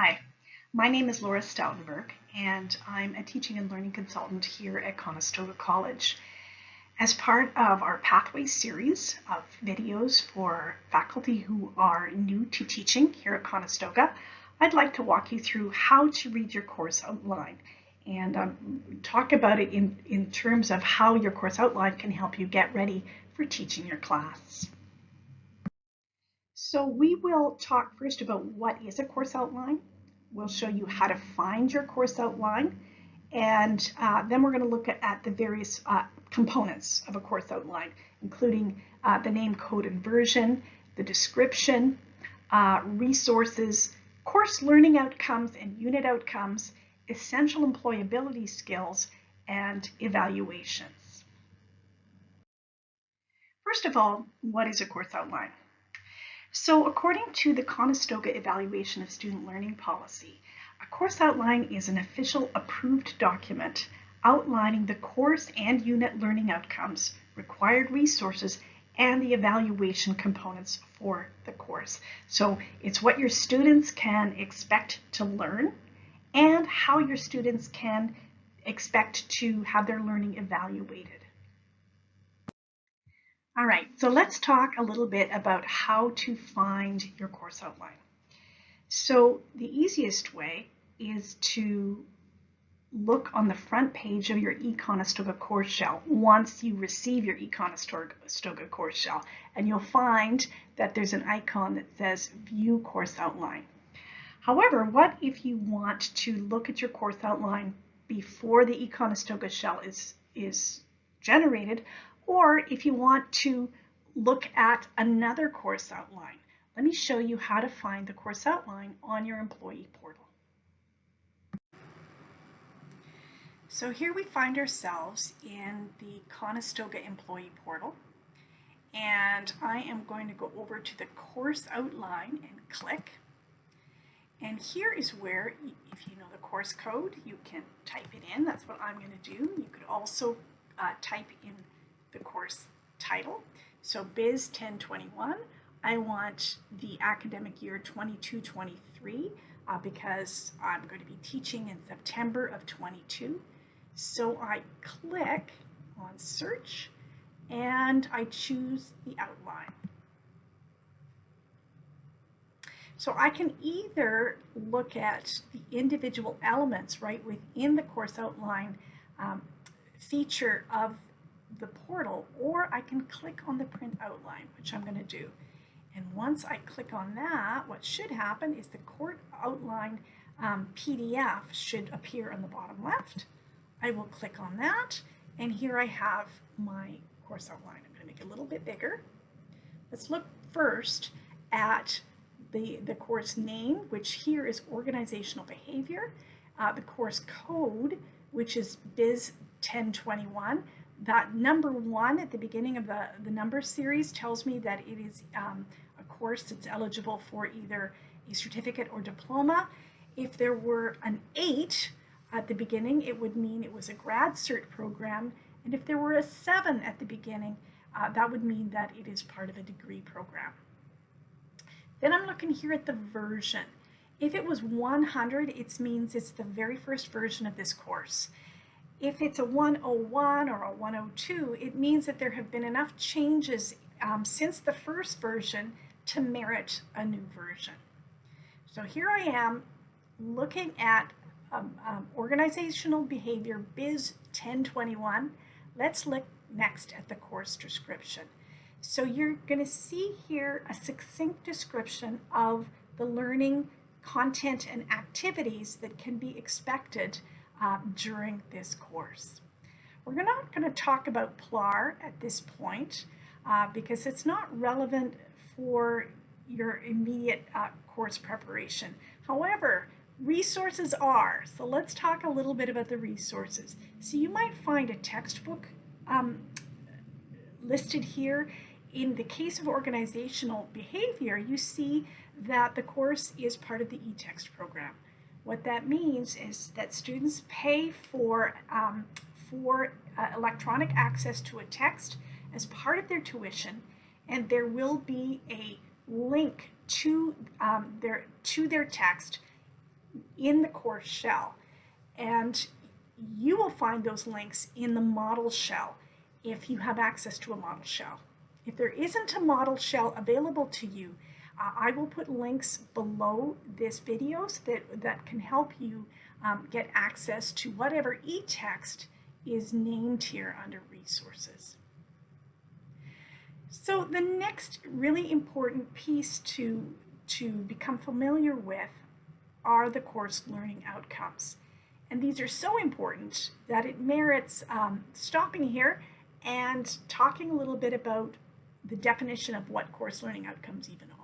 Hi, my name is Laura Stoutenberg and I'm a teaching and learning consultant here at Conestoga College. As part of our Pathway series of videos for faculty who are new to teaching here at Conestoga, I'd like to walk you through how to read your course outline and um, talk about it in, in terms of how your course outline can help you get ready for teaching your class. So we will talk first about what is a course outline. We'll show you how to find your course outline. And uh, then we're going to look at, at the various uh, components of a course outline, including uh, the name, code, and version, the description, uh, resources, course learning outcomes and unit outcomes, essential employability skills, and evaluations. First of all, what is a course outline? So according to the Conestoga Evaluation of Student Learning Policy, a course outline is an official approved document outlining the course and unit learning outcomes, required resources, and the evaluation components for the course. So it's what your students can expect to learn and how your students can expect to have their learning evaluated. All right, so let's talk a little bit about how to find your course outline. So the easiest way is to look on the front page of your eConestoga course shell once you receive your eConestoga course shell, and you'll find that there's an icon that says View Course Outline. However, what if you want to look at your course outline before the eConestoga shell is, is generated, or if you want to look at another course outline? Let me show you how to find the course outline on your employee portal. So here we find ourselves in the Conestoga Employee Portal. And I am going to go over to the course outline and click. And here is where, if you know the course code, you can type it in. That's what I'm going to do. You could also uh, type in the course title. So Biz 1021, I want the academic year 22-23 uh, because I'm going to be teaching in September of 22. So I click on search and I choose the outline. So I can either look at the individual elements right within the course outline um, feature of the portal, or I can click on the print outline, which I'm going to do. And once I click on that, what should happen is the course outline um, PDF should appear on the bottom left. I will click on that and here I have my course outline. I'm going to make it a little bit bigger. Let's look first at the, the course name, which here is organizational behavior, uh, the course code, which is Biz 1021. That number one at the beginning of the, the number series tells me that it is um, a course that's eligible for either a certificate or diploma. If there were an eight, at the beginning, it would mean it was a grad cert program. And if there were a seven at the beginning, uh, that would mean that it is part of a degree program. Then I'm looking here at the version. If it was 100, it means it's the very first version of this course. If it's a 101 or a 102, it means that there have been enough changes um, since the first version to merit a new version. So here I am looking at um, um, organizational behavior biz 1021 let's look next at the course description so you're going to see here a succinct description of the learning content and activities that can be expected uh, during this course we're not going to talk about PLAR at this point uh, because it's not relevant for your immediate uh, course preparation. However, resources are. So let's talk a little bit about the resources. So you might find a textbook um, listed here. In the case of organizational behavior, you see that the course is part of the eText program. What that means is that students pay for, um, for uh, electronic access to a text as part of their tuition, and there will be a link to, um, their, to their text in the course shell. And you will find those links in the model shell if you have access to a model shell. If there isn't a model shell available to you, I will put links below this video so that, that can help you um, get access to whatever e-text is named here under resources. So the next really important piece to, to become familiar with are the course learning outcomes. And these are so important that it merits um, stopping here and talking a little bit about the definition of what course learning outcomes even are.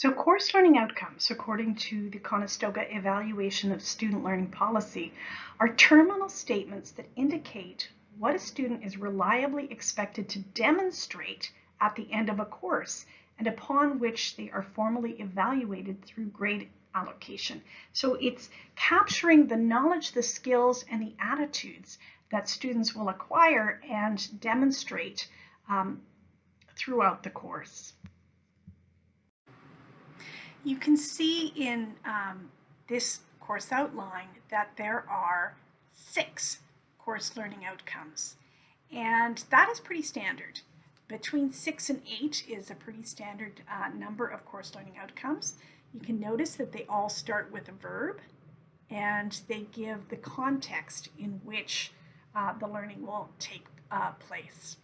So course learning outcomes, according to the Conestoga Evaluation of Student Learning Policy, are terminal statements that indicate what a student is reliably expected to demonstrate at the end of a course and upon which they are formally evaluated through grade allocation. So it's capturing the knowledge, the skills, and the attitudes that students will acquire and demonstrate um, throughout the course. You can see in um, this course outline that there are six course learning outcomes. And that is pretty standard. Between six and eight is a pretty standard uh, number of course learning outcomes. You can notice that they all start with a verb and they give the context in which uh, the learning will take uh, place.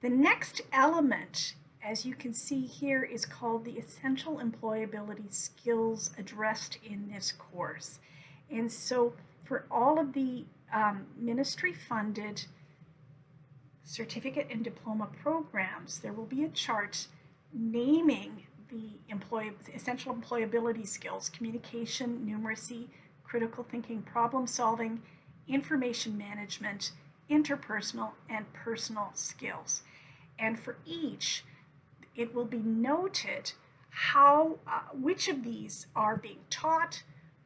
The next element, as you can see here, is called the essential employability skills addressed in this course. And so for all of the um, ministry funded certificate and diploma programs, there will be a chart naming the employee, essential employability skills, communication, numeracy, critical thinking, problem solving, information management, interpersonal, and personal skills. And for each, it will be noted how, uh, which of these are being taught,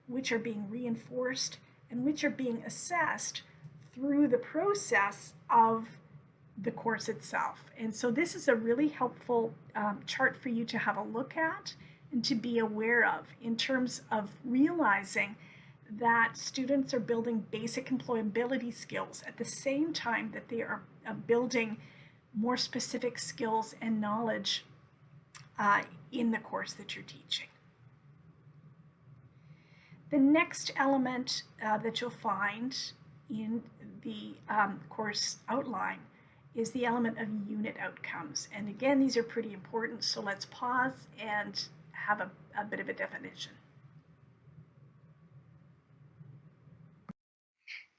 which are being reinforced, and which are being assessed through the process of the course itself. And so this is a really helpful um, chart for you to have a look at and to be aware of in terms of realizing that students are building basic employability skills at the same time that they are uh, building more specific skills and knowledge uh, in the course that you're teaching. The next element uh, that you'll find in the um, course outline is the element of unit outcomes. And again, these are pretty important, so let's pause and have a, a bit of a definition.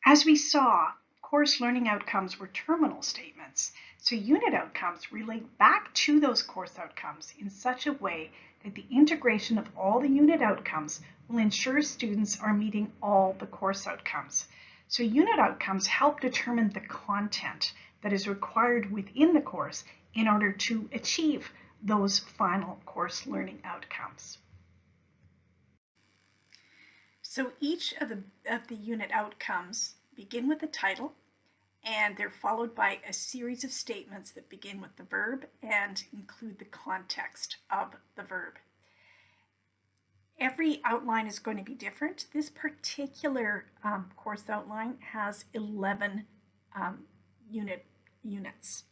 As we saw, course learning outcomes were terminal statements. So unit outcomes relate back to those course outcomes in such a way that the integration of all the unit outcomes will ensure students are meeting all the course outcomes. So unit outcomes help determine the content that is required within the course in order to achieve those final course learning outcomes. So each of the, of the unit outcomes begin with the title and they're followed by a series of statements that begin with the verb and include the context of the verb. Every outline is going to be different. This particular um, course outline has 11 um, unit units.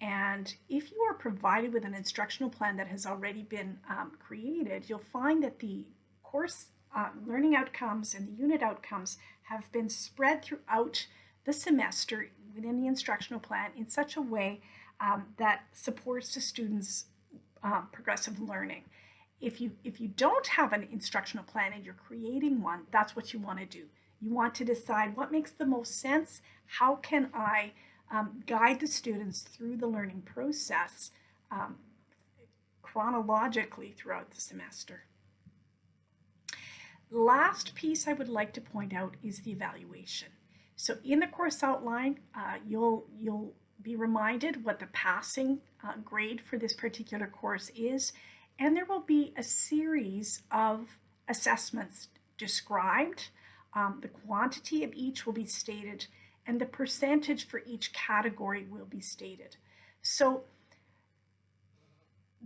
And if you are provided with an instructional plan that has already been um, created, you'll find that the course uh, learning outcomes and the unit outcomes have been spread throughout the semester within the instructional plan in such a way um, that supports the students' uh, progressive learning. If you, if you don't have an instructional plan and you're creating one, that's what you want to do. You want to decide what makes the most sense. How can I um, guide the students through the learning process um, chronologically throughout the semester. Last piece I would like to point out is the evaluation. So in the course outline, uh, you'll, you'll be reminded what the passing uh, grade for this particular course is, and there will be a series of assessments described. Um, the quantity of each will be stated and the percentage for each category will be stated. So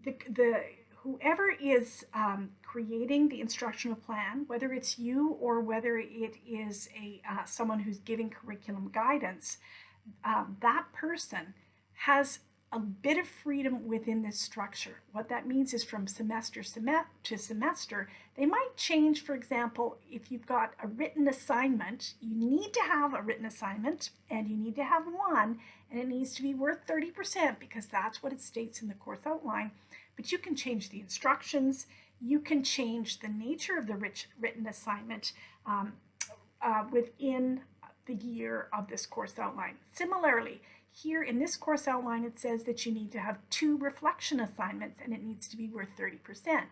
the, the whoever is um, creating the instructional plan, whether it's you or whether it is a uh, someone who's giving curriculum guidance, uh, that person has a bit of freedom within this structure. What that means is from semester to semester, they might change, for example, if you've got a written assignment, you need to have a written assignment and you need to have one and it needs to be worth 30% because that's what it states in the course outline. But you can change the instructions, you can change the nature of the rich, written assignment um, uh, within the year of this course outline. Similarly, here in this course outline, it says that you need to have two reflection assignments and it needs to be worth 30%.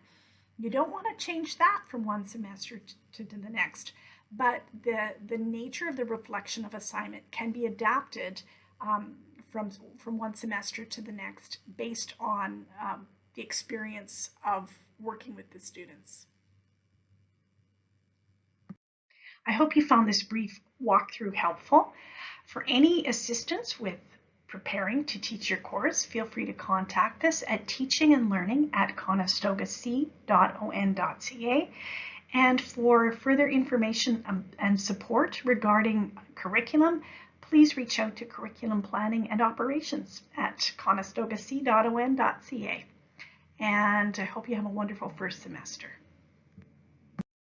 You don't want to change that from one semester to, to, the next, but the, the nature of the reflection of assignment can be adapted um, from, from one semester to the next based on um, the experience of working with the students. I hope you found this brief walkthrough helpful. For any assistance with preparing to teach your course, feel free to contact us at teaching and learning at conestogac.on.ca. And for further information um, and support regarding curriculum, please reach out to curriculum planning and operations at conestogac.on.ca. And I hope you have a wonderful first semester.